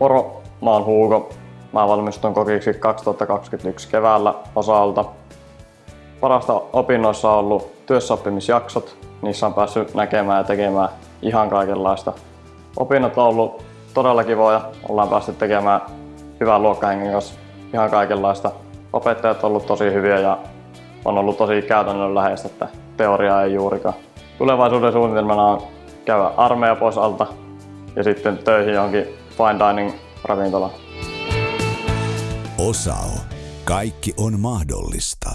Moro, mä oon Huuko. Mä valmistun kokiksi 2021 keväällä osalta. Parasta opinnoissa on ollut työssäoppimisjaksot. Niissä on päässyt näkemään ja tekemään ihan kaikenlaista. Opinnot on ollut todella kivoja. Ollaan päästy tekemään hyvän luokkahengen kanssa ihan kaikenlaista. Opettajat on ollut tosi hyviä ja on ollut tosi käytännönläheistä, että teoriaa ei juurikaan. Tulevaisuuden suunnitelmana on käydä armeija pois alta ja sitten töihin johonkin fine dining ravintolaan. Osao. Kaikki on mahdollista.